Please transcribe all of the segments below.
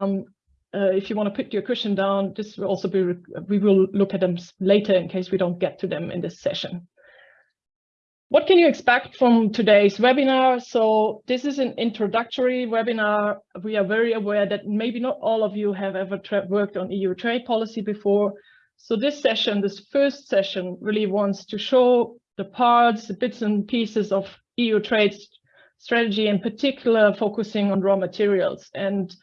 um, uh, if you want to put your question down, this will also be, we will look at them later in case we don't get to them in this session. What can you expect from today's webinar? So this is an introductory webinar. We are very aware that maybe not all of you have ever worked on EU trade policy before. So this session, this first session really wants to show the parts, the bits and pieces of EU trade strategy, in particular focusing on raw materials. And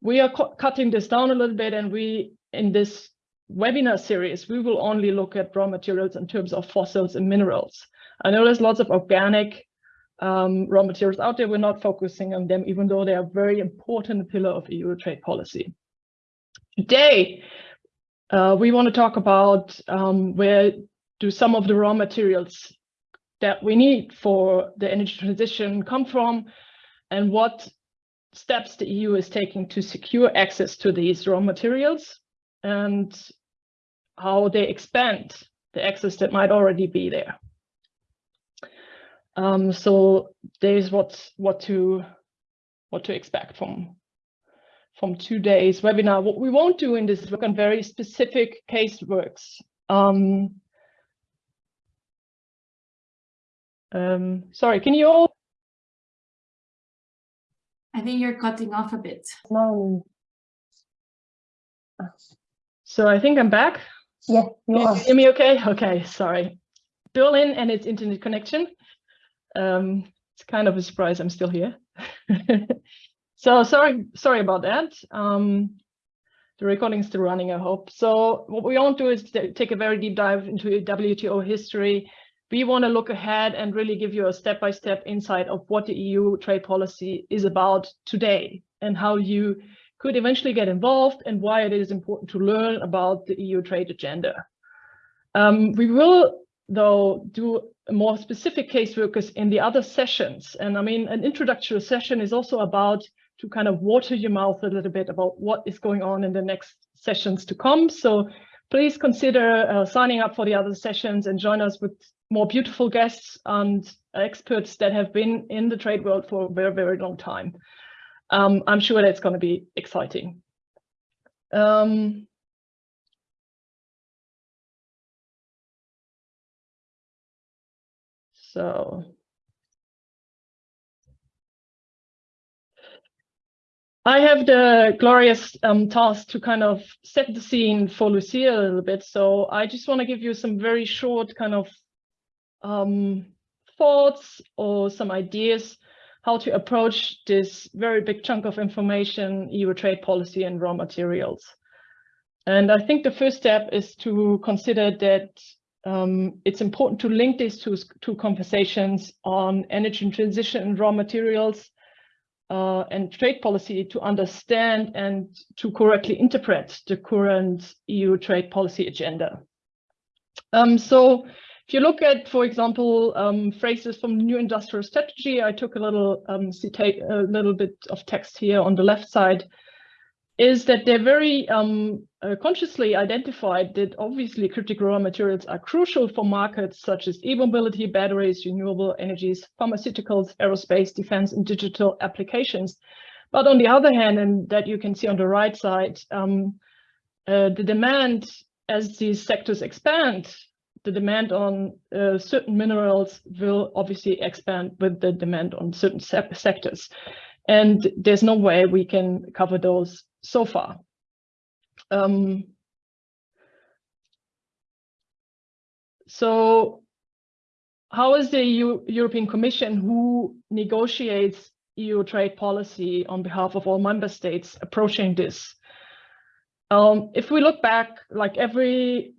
we are cutting this down a little bit and we, in this webinar series, we will only look at raw materials in terms of fossils and minerals. I know there's lots of organic um, raw materials out there. We're not focusing on them, even though they are a very important pillar of EU trade policy. Today, uh, we want to talk about um, where do some of the raw materials that we need for the energy transition come from and what steps the EU is taking to secure access to these raw materials and how they expand the access that might already be there. Um, so there's what what to what to expect from from today's webinar. What we won't do in this is work on very specific case works. Um, um, sorry, can you all? I think you're cutting off a bit. No. So I think I'm back. Yeah, you Can are. you hear me okay? Okay, sorry. Berlin and its internet connection. Um, it's kind of a surprise I'm still here. so sorry, sorry about that. Um, the recording is still running, I hope. So what we want to do is take a very deep dive into WTO history. We want to look ahead and really give you a step-by-step -step insight of what the EU trade policy is about today and how you could eventually get involved and why it is important to learn about the EU trade agenda. Um, we will, though, do more specific caseworkers in the other sessions. And I mean, an introductory session is also about to kind of water your mouth a little bit about what is going on in the next sessions to come. So please consider uh, signing up for the other sessions and join us with more beautiful guests and experts that have been in the trade world for a very, very long time. Um, I'm sure that's going to be exciting. Um, So I have the glorious um, task to kind of set the scene for Lucia a little bit. So I just want to give you some very short kind of um, thoughts or some ideas how to approach this very big chunk of information, EU trade policy and raw materials. And I think the first step is to consider that um, it's important to link these two, two conversations on energy transition and raw materials uh, and trade policy to understand and to correctly interpret the current EU trade policy agenda. Um, so if you look at, for example, um, phrases from the new industrial strategy, I took a little um, a little bit of text here on the left side is that they're very um, uh, consciously identified that obviously critical raw materials are crucial for markets such as e-mobility, batteries, renewable energies, pharmaceuticals, aerospace, defense, and digital applications. But on the other hand, and that you can see on the right side, um, uh, the demand as these sectors expand, the demand on uh, certain minerals will obviously expand with the demand on certain se sectors. And there's no way we can cover those so far. Um, so how is the EU, European Commission who negotiates EU trade policy on behalf of all member states approaching this? Um, if we look back, like every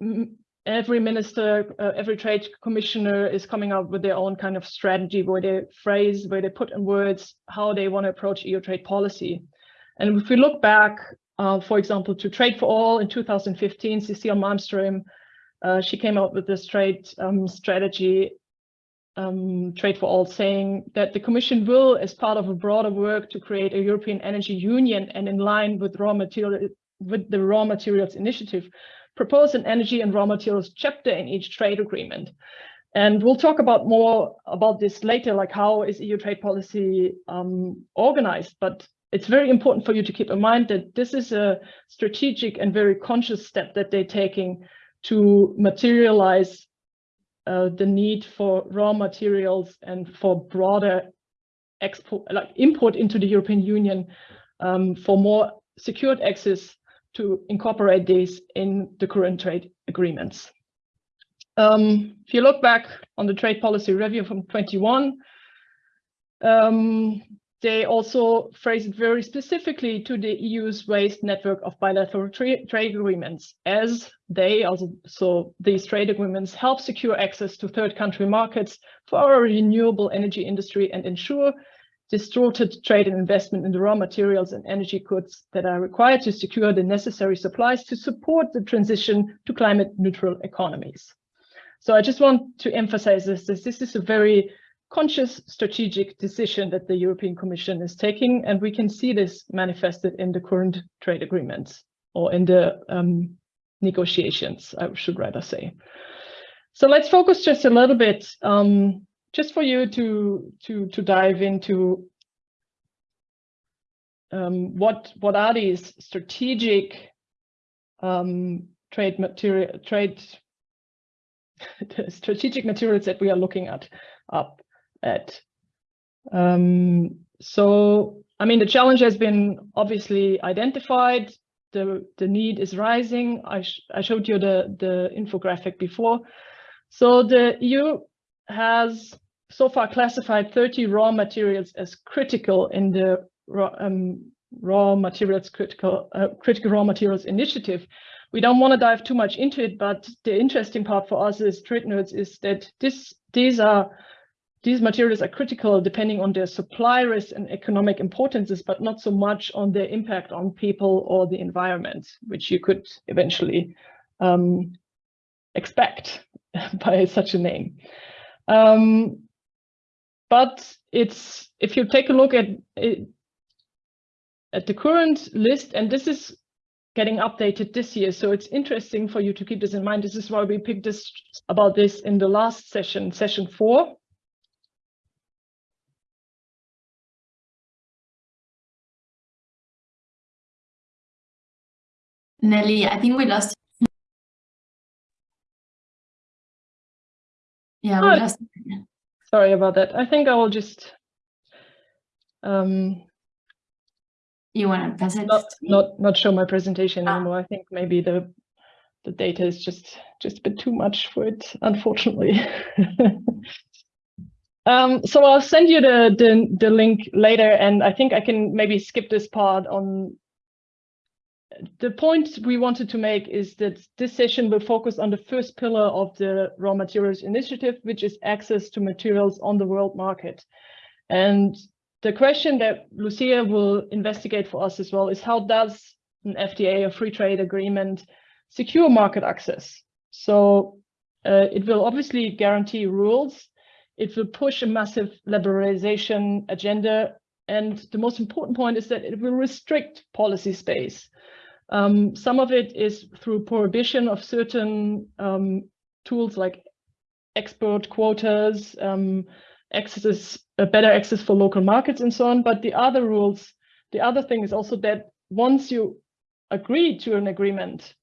every minister, uh, every trade commissioner is coming up with their own kind of strategy where they phrase, where they put in words how they want to approach EU trade policy. And if we look back, uh, for example, to Trade for All in 2015, Cecile Malmström, uh, she came out with this trade um, strategy, um, Trade for All, saying that the Commission will, as part of a broader work to create a European energy union and in line with raw material with the raw materials initiative, propose an energy and raw materials chapter in each trade agreement. And we'll talk about more about this later, like how is EU trade policy um, organized. But it's very important for you to keep in mind that this is a strategic and very conscious step that they're taking to materialize uh, the need for raw materials and for broader export, like import into the European Union um, for more secured access to incorporate these in the current trade agreements. Um, if you look back on the trade policy review from 21, um, they also phrase it very specifically to the EU's waste network of bilateral tra trade agreements, as they also, so these trade agreements help secure access to third country markets for our renewable energy industry and ensure distorted trade and investment in the raw materials and energy goods that are required to secure the necessary supplies to support the transition to climate neutral economies. So I just want to emphasize this, this, this is a very conscious strategic decision that the European Commission is taking, and we can see this manifested in the current trade agreements or in the um, negotiations, I should rather say. So let's focus just a little bit, um, just for you to to to dive into um, what what are these strategic um, trade material trade strategic materials that we are looking at up at. Um, so, I mean, the challenge has been obviously identified. The, the need is rising. I, sh I showed you the, the infographic before. So the EU has so far classified 30 raw materials as critical in the raw, um, raw materials critical uh, critical raw materials initiative. We don't want to dive too much into it, but the interesting part for us as trade nerds is that this these are these materials are critical depending on their supply risk and economic importances, but not so much on their impact on people or the environment, which you could eventually um, expect by such a name. Um, but it's if you take a look at it, at the current list, and this is getting updated this year, so it's interesting for you to keep this in mind. This is why we picked this about this in the last session, session four, Nelly, I think we lost. Yeah, we Oh. lost. Sorry about that. I think I will just um, You want to pass it? not not not show my presentation Ah. anymore. I think maybe the the data is just just a bit too much for it, unfortunately. um, so I'll send you the, the the link later, and I think I can maybe skip this part on. The point we wanted to make is that this session will focus on the first pillar of the raw materials initiative, which is access to materials on the world market. And the question that Lucia will investigate for us as well is how does an FTA, a free trade agreement, secure market access? So uh, it will obviously guarantee rules. It will push a massive liberalization agenda. And the most important point is that it will restrict policy space. Um, some of it is through prohibition of certain um, tools like export quotas, um, access, uh, better access for local markets and so on. But the other rules, the other thing is also that once you agree to an agreement,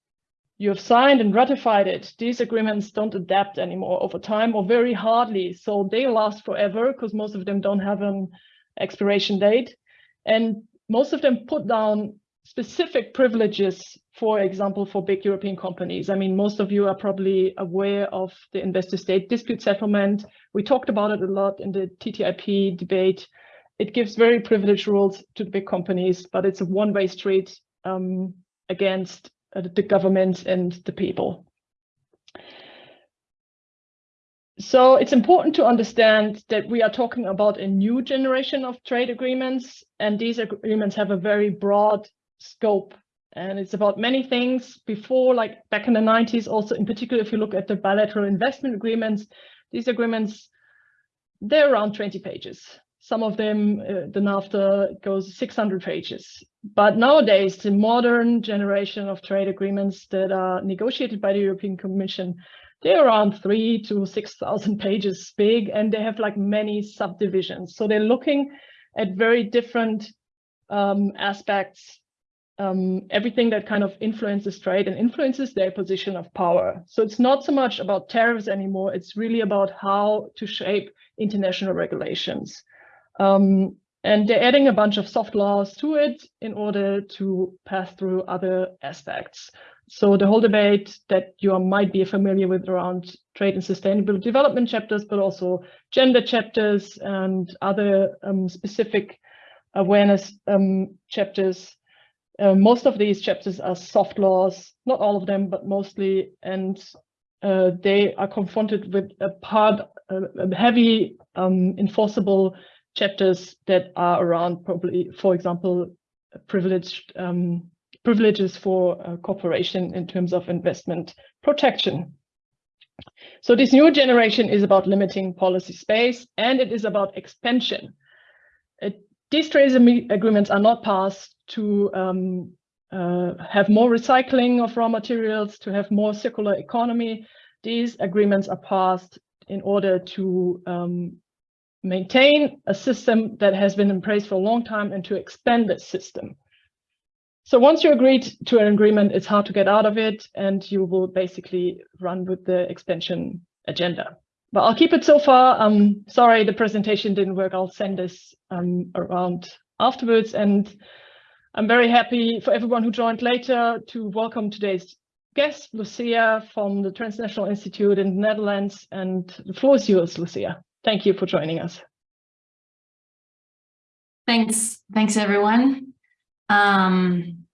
you have signed and ratified it, these agreements don't adapt anymore over time or very hardly. So they last forever because most of them don't have an expiration date. And most of them put down specific privileges, for example, for big European companies. I mean, most of you are probably aware of the investor state dispute settlement. We talked about it a lot in the TTIP debate. It gives very privileged rules to big companies, but it's a one-way street um, against uh, the government and the people. So it's important to understand that we are talking about a new generation of trade agreements, and these agreements have a very broad scope. And it's about many things before, like back in the 90s, also in particular, if you look at the bilateral investment agreements, these agreements, they're around 20 pages. Some of them, uh, the NAFTA goes 600 pages. But nowadays, the modern generation of trade agreements that are negotiated by the European Commission, they're around three to 6,000 pages big, and they have like many subdivisions. So they're looking at very different um, aspects, um, everything that kind of influences trade and influences their position of power. So it's not so much about tariffs anymore. It's really about how to shape international regulations. Um, and they're adding a bunch of soft laws to it in order to pass through other aspects. So the whole debate that you might be familiar with around trade and sustainable development chapters, but also gender chapters and other um, specific awareness um, chapters. Uh, most of these chapters are soft laws, not all of them, but mostly, and uh, they are confronted with a part, uh, heavy um, enforceable chapters that are around probably, for example, privileged um, privileges for uh, corporation in terms of investment protection. So this new generation is about limiting policy space and it is about expansion. It, these trade agreements are not passed to um, uh, have more recycling of raw materials, to have more circular economy. These agreements are passed in order to um, maintain a system that has been in place for a long time and to expand this system. So once you agreed to an agreement, it's hard to get out of it and you will basically run with the expansion agenda. But I'll keep it so far. Um, sorry, the presentation didn't work. I'll send this um, around afterwards. And I'm very happy for everyone who joined later to welcome today's guest, Lucia from the Transnational Institute in the Netherlands. And the floor is yours, Lucia. Thank you for joining us. Thanks. Thanks, everyone. Um,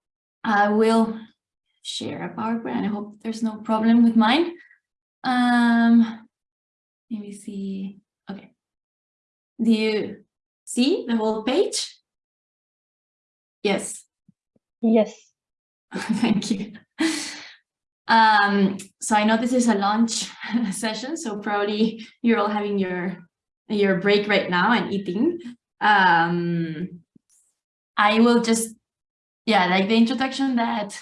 I will share a PowerPoint. I hope there's no problem with mine. Um, let me see. Okay. Do you see the whole page? Yes. Yes. Thank you. Um, so I know this is a lunch session, so probably you're all having your your break right now and eating. Um, I will just, yeah, like the introduction that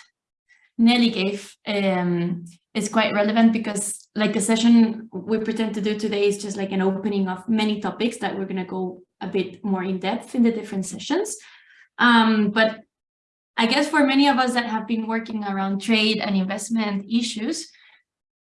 Nelly gave um, is quite relevant because like the session we pretend to do today is just like an opening of many topics that we're going to go a bit more in depth in the different sessions. Um, but I guess for many of us that have been working around trade and investment issues,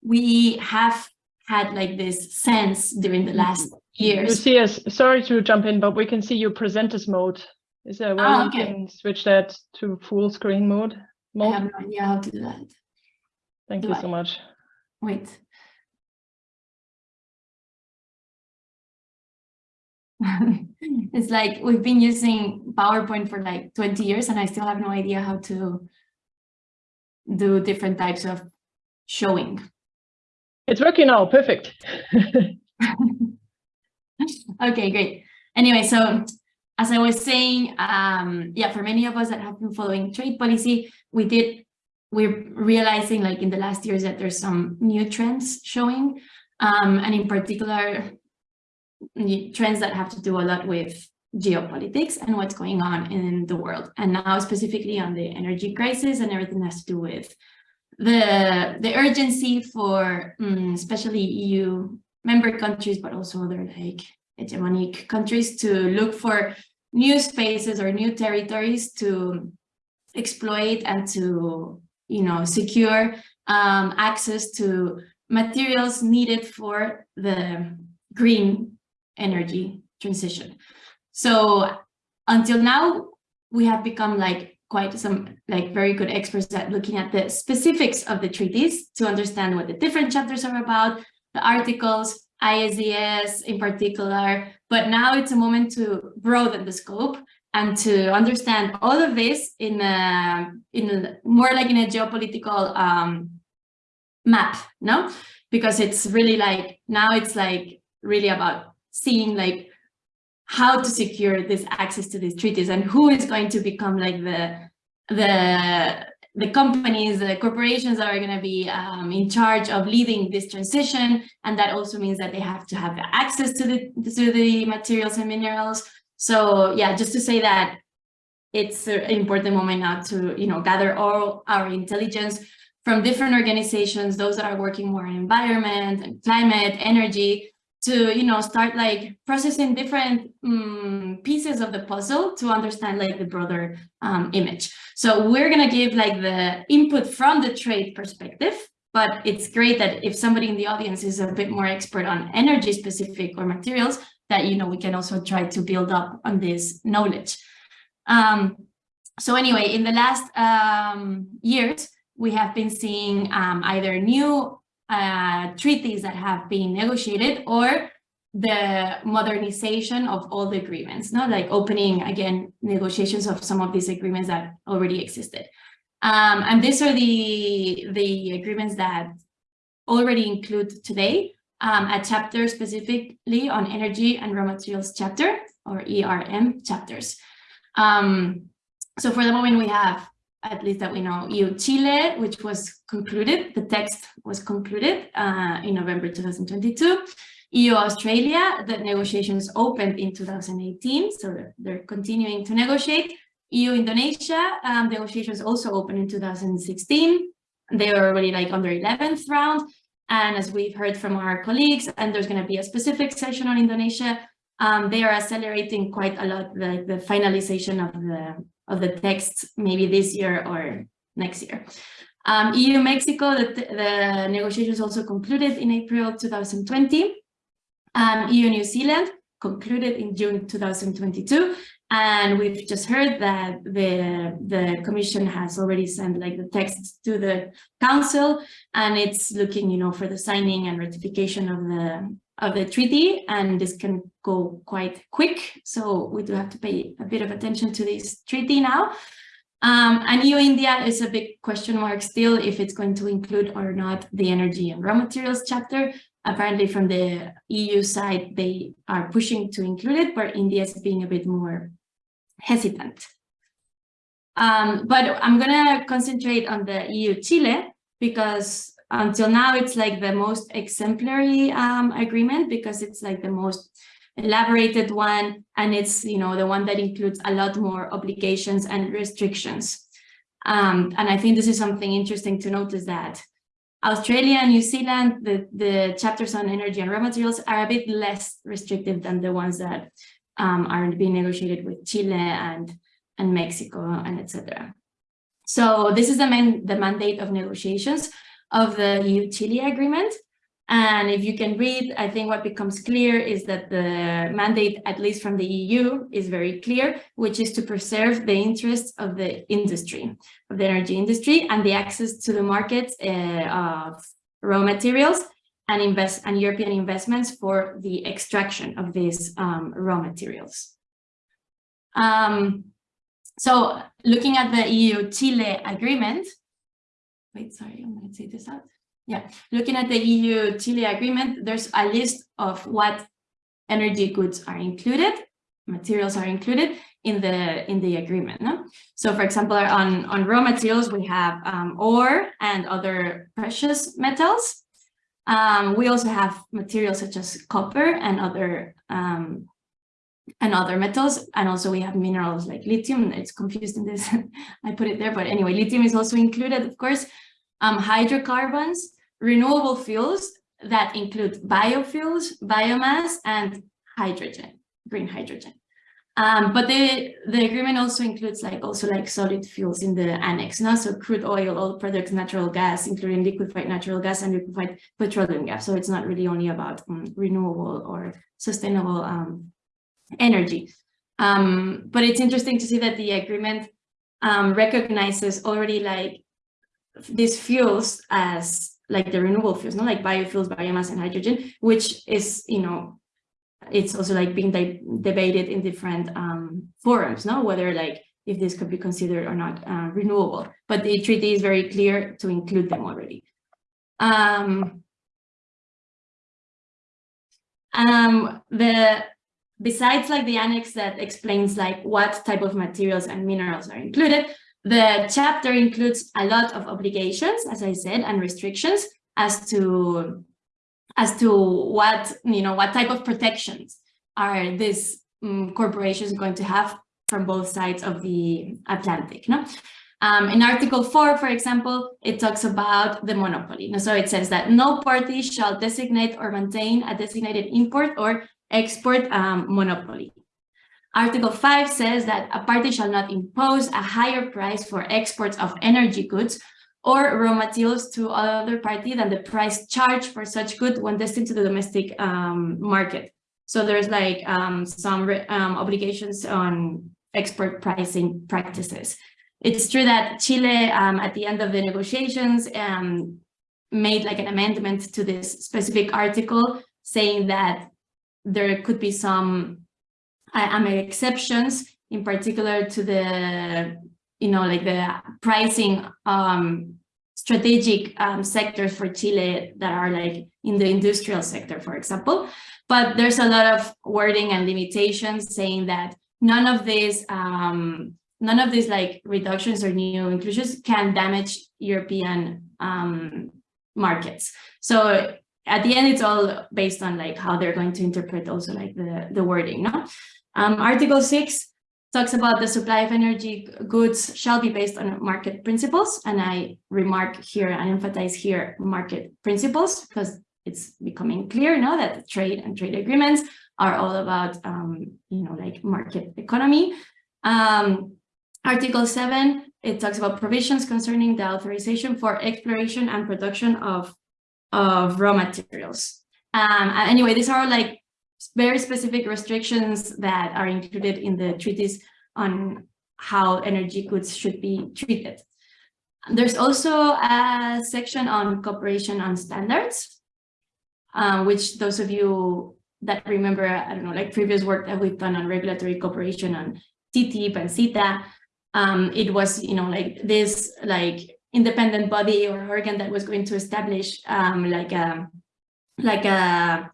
we have had like this sense during the last years. Lucia, sorry to jump in, but we can see your presenters mode. Is there a way oh, okay. you can switch that to full screen mode? mode? I have no idea how to do that. Thank do you I? so much. Wait. it's like we've been using PowerPoint for like 20 years and I still have no idea how to do different types of showing. It's working now, perfect. okay, great. Anyway, so as I was saying, um, yeah, for many of us that have been following trade policy, we did, we're realizing like in the last years that there's some new trends showing. Um, and in particular, trends that have to do a lot with geopolitics and what's going on in the world. And now specifically on the energy crisis and everything has to do with the, the urgency for um, especially EU member countries, but also other like hegemonic countries to look for new spaces or new territories to exploit and to, you know, secure um, access to materials needed for the green energy transition. So until now, we have become like quite some like very good experts at looking at the specifics of the treaties to understand what the different chapters are about, the articles, ISDS in particular. But now it's a moment to broaden the scope and to understand all of this in a, in a, more like in a geopolitical um, map, no? Because it's really like, now it's like really about seeing like how to secure this access to these treaties and who is going to become like the the the companies, the corporations that are going to be um, in charge of leading this transition. And that also means that they have to have access to the, to the materials and minerals. So yeah, just to say that it's an important moment now to, you know, gather all our intelligence from different organizations, those that are working more in environment and climate, energy, to you know start like processing different um, pieces of the puzzle to understand like the broader um, image. So we're gonna give like the input from the trade perspective, but it's great that if somebody in the audience is a bit more expert on energy specific or materials, that you know we can also try to build up on this knowledge. Um, so anyway, in the last um, years, we have been seeing um, either new uh, treaties that have been negotiated or the modernization of all the agreements, not like opening again negotiations of some of these agreements that already existed. Um, and these are the, the agreements that already include today um, a chapter specifically on energy and raw materials chapter or ERM chapters. Um, so for the moment we have at least that we know, EU Chile, which was concluded, the text was concluded uh, in November 2022. EU Australia, the negotiations opened in 2018, so they're, continuing to negotiate. EU Indonesia, um, negotiations also opened in 2016. They were already like on their 11th round. And as we've heard from our colleagues, and there's going to be a specific session on Indonesia, um, they are accelerating quite a lot the, the finalization of the of the text maybe this year or next year. Um, EU-Mexico, the, the, negotiations also concluded in April 2020. Um, EU-New Zealand concluded in June 2022. And we've just heard that the, the commission has already sent like the text to the council and it's looking, you know, for the signing and ratification of the of the treaty and this can go quite quick. So we do have to pay a bit of attention to this treaty now. Um, and EU India is a big question mark still if it's going to include or not the energy and raw materials chapter. Apparently from the EU side they are pushing to include it but India is being a bit more hesitant. Um, but I'm gonna concentrate on the EU Chile because until now it's like the most exemplary um, agreement because it's like the most elaborated one and it's you know the one that includes a lot more obligations and restrictions um, and I think this is something interesting to notice that Australia and New Zealand, the, the chapters on energy and raw materials are a bit less restrictive than the ones that um, are being negotiated with Chile and, and Mexico and etc. So this is the main the mandate of negotiations of the EU-Chile agreement. And if you can read, I think what becomes clear is that the mandate, at least from the EU, is very clear, which is to preserve the interests of the industry, of the energy industry, and the access to the markets uh, of raw materials and invest and European investments for the extraction of these um, raw materials. Um, so looking at the EU-Chile agreement, wait, sorry, I'm going to take this out. Yeah, looking at the EU-Chile agreement, there's a list of what energy goods are included, materials are included in the in the agreement. No? So, for example, on on raw materials, we have um, ore and other precious metals. Um, we also have materials such as copper and other um, and other metals. And also we have minerals like lithium. It's confused in this. I put it there, but anyway, lithium is also included, of course. Um, hydrocarbons, renewable fuels that include biofuels, biomass, and hydrogen, green hydrogen. Um, but the, the agreement also includes like also like solid fuels in the annex, no? so crude oil, oil products, natural gas, including liquefied natural gas and liquefied petroleum gas. So it's not really only about um, renewable or sustainable um, energy. Um, but it's interesting to see that the agreement um, recognizes already like these fuels as like the renewable fuels, not like biofuels, biomass, and hydrogen, which is, you know, it's also like being de debated in different um, forums, no, whether like if this could be considered or not uh, renewable. But the treaty is very clear to include them already. Um, um, the besides like the annex that explains like what type of materials and minerals are included, the chapter includes a lot of obligations, as I said, and restrictions as to as to what you know what type of protections are these um, corporations going to have from both sides of the Atlantic. No? Um, in Article 4, for example, it talks about the monopoly. So it says that no party shall designate or maintain a designated import or export um, monopoly. Article 5 says that a party shall not impose a higher price for exports of energy goods or raw materials to other party than the price charged for such good when destined to the domestic um, market. So there's like um, some um, obligations on export pricing practices. It's true that Chile, um, at the end of the negotiations, um, made like an amendment to this specific article saying that there could be some I, made exceptions, in particular to the, you know, like the pricing um, strategic um, sectors for Chile that are like in the industrial sector, for example. But there's a lot of wording and limitations saying that none of these um, none of these like reductions or new inclusions can damage European um, markets. So at the end, it's all based on like how they're going to interpret also like the, the wording. No? Um, Article 6 talks about the supply of energy goods shall be based on market principles. And I remark here and emphasize here market principles because it's becoming clear now that trade and trade agreements are all about, um, you know, like market economy. Um, Article 7, it talks about provisions concerning the authorization for exploration and production of, of raw materials. Um, anyway, these are like very specific restrictions that are included in the treaties on how energy goods should be treated. There's also a section on cooperation on standards, uh, which those of you that remember, I don't know, like previous work that we've done on regulatory cooperation on TTIP and CETA, um, it was, you know, like this like independent body or organ that was going to establish um, like a like a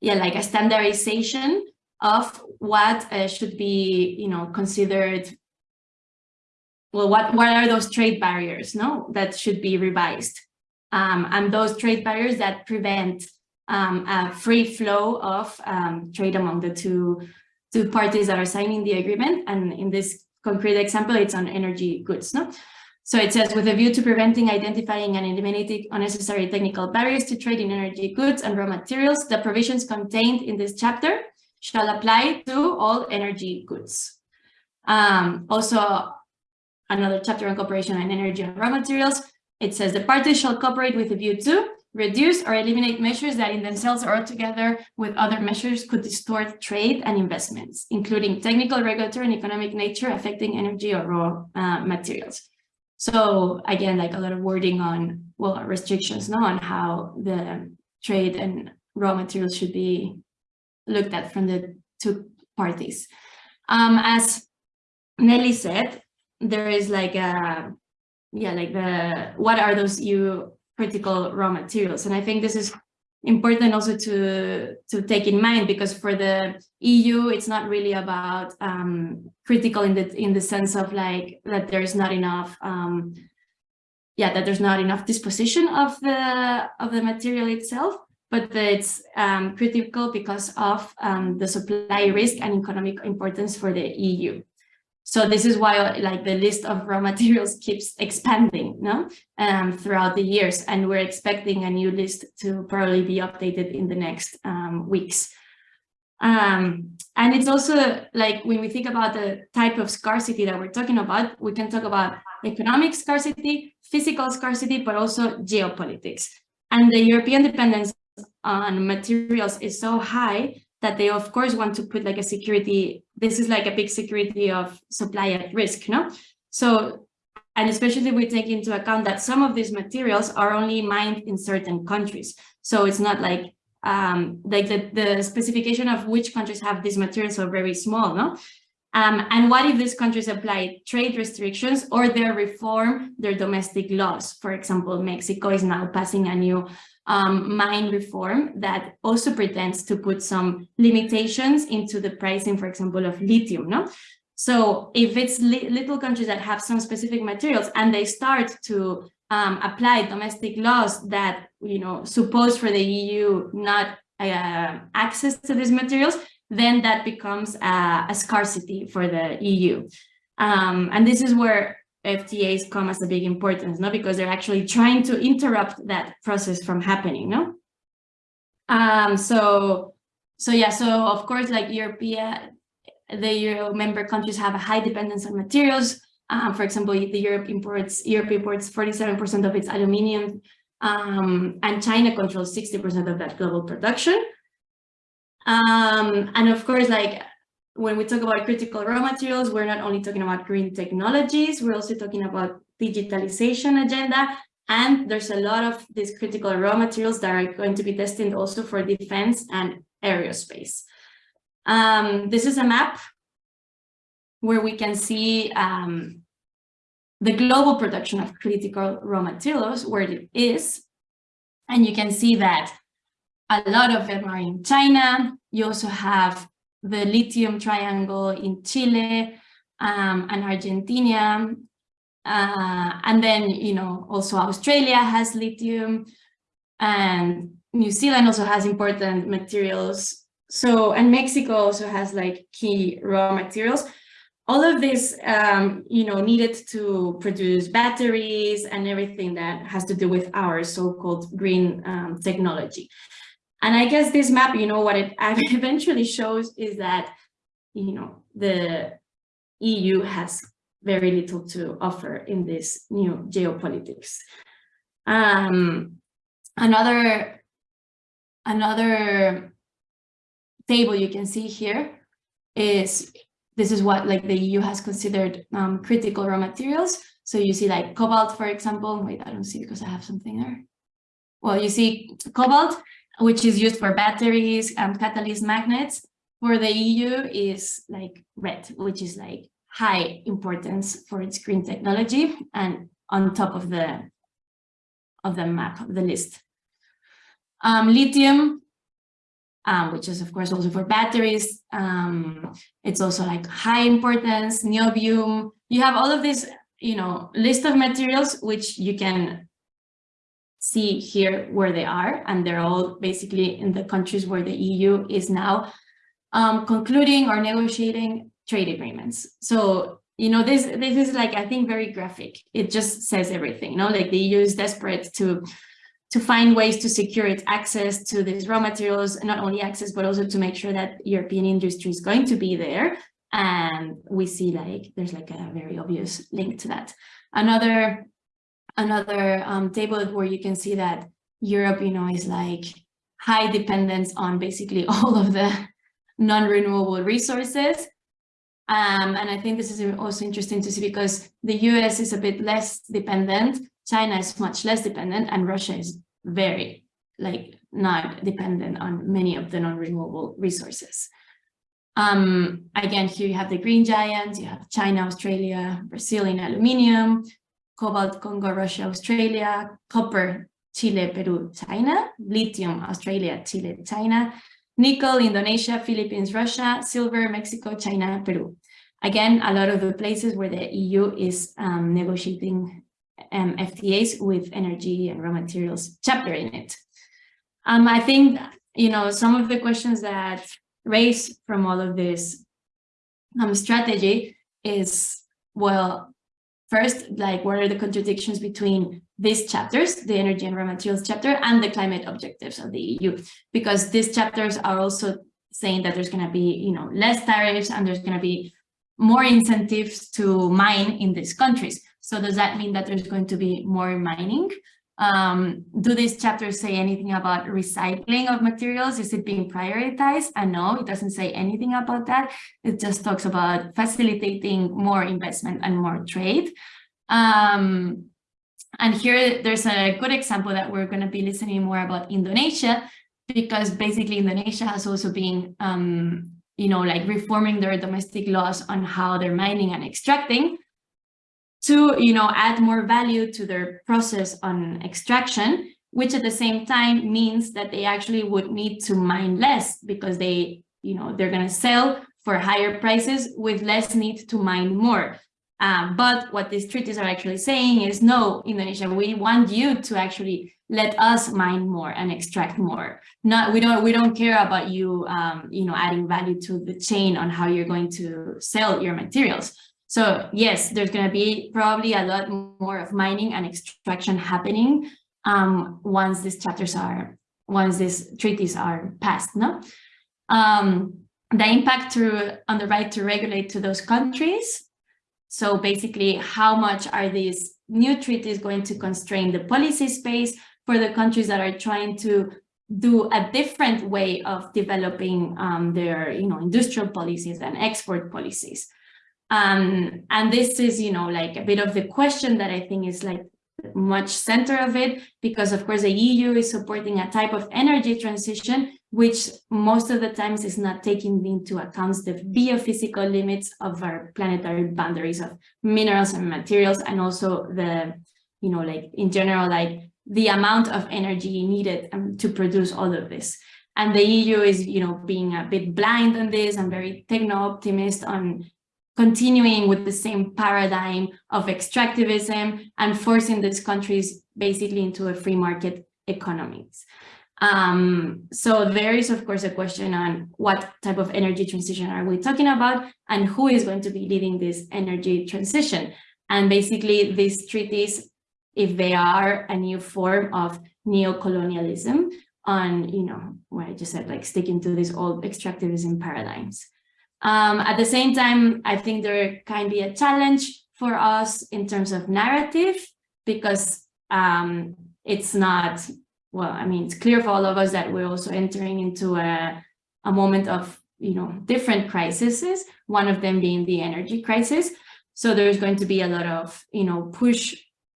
yeah like a standardization of what uh, should be you know considered well what what are those trade barriers no that should be revised um, and those trade barriers that prevent um, a free flow of um, trade among the two two parties that are signing the agreement and in this concrete example, it's on energy goods. No? So it says, with a view to preventing, identifying, and eliminating unnecessary technical barriers to trade in energy goods and raw materials, the provisions contained in this chapter shall apply to all energy goods. Um, also, another chapter on cooperation on energy and raw materials, it says the parties shall cooperate with a view to reduce or eliminate measures that in themselves or together with other measures could distort trade and investments, including technical, regulatory, and economic nature affecting energy or raw uh, materials. So again, like a lot of wording on, well, restrictions no, on how the trade and raw materials should be looked at from the two parties. Um, as Nelly said, there is like a, yeah, like the, what are those you critical raw materials. And I think this is important also to, to take in mind because for the EU, it's not really about um, critical in the, in the sense of like that there's not enough um, yeah, that there's not enough disposition of the of the material itself, but that it's um, critical because of um, the supply risk and economic importance for the EU. So this is why like the list of raw materials keeps expanding no? um, throughout the years. And we're expecting a new list to probably be updated in the next um, weeks. Um, and it's also like when we think about the type of scarcity that we're talking about, we can talk about economic scarcity, physical scarcity, but also geopolitics. And the European dependence on materials is so high that they of course want to put like a security this is like a big security of supply at risk no? So and especially we take into account that some of these materials are only mined in certain countries. So it's not like um like the, the specification of which countries have these materials are very small no? Um, and what if these countries apply trade restrictions or they reform their domestic laws? For example, Mexico is now passing a new um, mine reform that also pretends to put some limitations into the pricing, for example, of lithium. No, so if it's li little countries that have some specific materials and they start to um, apply domestic laws that you know suppose for the EU not uh, access to these materials, then that becomes a, a scarcity for the EU. Um, and this is where FTAs come as a big importance, no? Because they're actually trying to interrupt that process from happening, no? Um, so, so yeah, so of course, like European, the Euro member countries have a high dependence on materials. Um, for example, the Europe imports, Europe imports 47% of its aluminium, um, and China controls 60% of that global production. Um, and of course, like when we talk about critical raw materials, we're not only talking about green technologies, we're also talking about digitalization agenda. And there's a lot of these critical raw materials that are going to be destined also for defense and aerospace. Um, this is a map where we can see um, the global production of critical raw materials, where it is. And you can see that a lot of them are in China. You also have the lithium triangle in Chile um, and Argentina. Uh, and then, you know, also Australia has lithium and New Zealand also has important materials. So, and Mexico also has like key raw materials. All of this, um, you know, needed to produce batteries and everything that has to do with our so-called green um, technology. And I guess this map, you know, what it eventually shows is that, you know, the EU has very little to offer in this new geopolitics. Um, another, another table you can see here is this is what like the EU has considered um, critical raw materials. So you see like cobalt, for example. Wait, I don't see because I have something there. Well, you see cobalt which is used for batteries and catalyst magnets. For the EU is like red, which is like high importance for its green technology and on top of the of the map of the list. Um, lithium, um, which is of course also for batteries. Um, it's also like high importance, niobium. You have all of this, you know, list of materials which you can see here where they are, and they're all basically in the countries where the EU is now um, concluding or negotiating trade agreements. So, you know, this this is like, I think, very graphic. It just says everything, you know, like the EU is desperate to to find ways to secure its access to these raw materials, not only access, but also to make sure that European industry is going to be there. And we see like, there's like a very obvious link to that. Another another um, table where you can see that Europe, you know, is like high dependence on basically all of the non-renewable resources. Um, and I think this is also interesting to see because the US is a bit less dependent, China is much less dependent, and Russia is very like not dependent on many of the non-renewable resources. Um, again, here you have the green giants, you have China, Australia, Brazil in aluminium, cobalt, Congo, Russia, Australia, copper, Chile, Peru, China, lithium, Australia, Chile, China, nickel, Indonesia, Philippines, Russia, silver, Mexico, China, Peru. Again, a lot of the places where the EU is um, negotiating um, FTAs with energy and raw materials chapter in it. Um, I think, you know, some of the questions that raise from all of this um, strategy is, well, First, like what are the contradictions between these chapters, the energy and raw materials chapter and the climate objectives of the EU? Because these chapters are also saying that there's going to be, you know, less tariffs and there's going to be more incentives to mine in these countries. So does that mean that there's going to be more mining? Um, do these chapters say anything about recycling of materials? Is it being prioritized? And no, it doesn't say anything about that. It just talks about facilitating more investment and more trade. Um, and here there's a good example that we're going to be listening more about Indonesia, because basically Indonesia has also been, um, you know, like reforming their domestic laws on how they're mining and extracting to, you know, add more value to their process on extraction, which at the same time means that they actually would need to mine less because they, you know, they're going to sell for higher prices with less need to mine more. Um, but what these treaties are actually saying is, no, Indonesia, we want you to actually let us mine more and extract more. Not we don't we don't care about you, um, you know, adding value to the chain on how you're going to sell your materials. So yes, there's going to be probably a lot more of mining and extraction happening um, once these chapters are, once these treaties are passed, no? Um, the impact on the right to regulate to those countries. So basically, how much are these new treaties going to constrain the policy space for the countries that are trying to do a different way of developing um, their, you know, industrial policies and export policies. Um, and this is, you know, like a bit of the question that I think is like much center of it, because of course the EU is supporting a type of energy transition, which most of the times is not taking into account the biophysical limits of our planetary boundaries of minerals and materials, and also the, you know, like in general, like the amount of energy needed um, to produce all of this. And the EU is, you know, being a bit blind on this and very techno-optimist on continuing with the same paradigm of extractivism and forcing these countries basically into a free market economies. Um, so there is, of course, a question on what type of energy transition are we talking about and who is going to be leading this energy transition. And basically these treaties, if they are a new form of neo-colonialism on, you know, what I just said, like sticking to these old extractivism paradigms. Um, at the same time, I think there can be a challenge for us in terms of narrative because um, it's not, well, I mean, it's clear for all of us that we're also entering into a, a moment of, you know, different crises, one of them being the energy crisis. So there's going to be a lot of, you know, push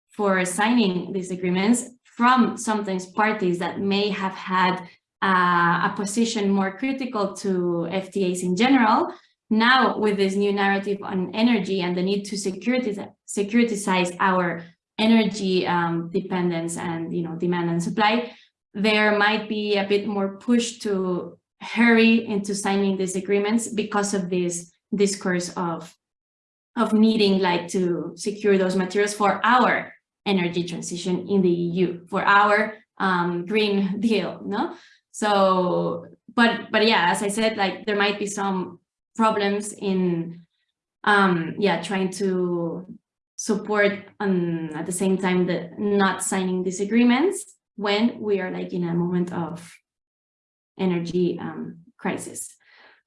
for signing these agreements from sometimes parties that may have had uh, a position more critical to FTAs in general. Now, with this new narrative on energy and the need to securitize, our energy um, dependence and you know demand and supply, there might be a bit more push to hurry into signing these agreements because of this discourse of of needing like to secure those materials for our energy transition in the EU, for our um, Green Deal, no? So, but but yeah, as I said, like there might be some problems in, um, yeah, trying to support um, at the same time the not signing disagreements when we are like in a moment of energy um, crisis.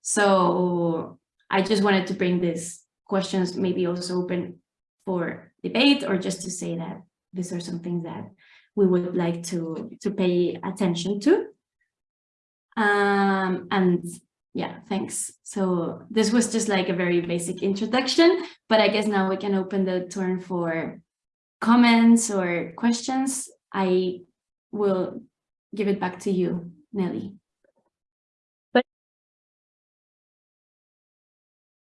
So I just wanted to bring these questions maybe also open for debate or just to say that these are some things that we would like to to pay attention to. Um, and yeah, thanks. So this was just like a very basic introduction, but I guess now we can open the turn for comments or questions. I will give it back to you, Nelly.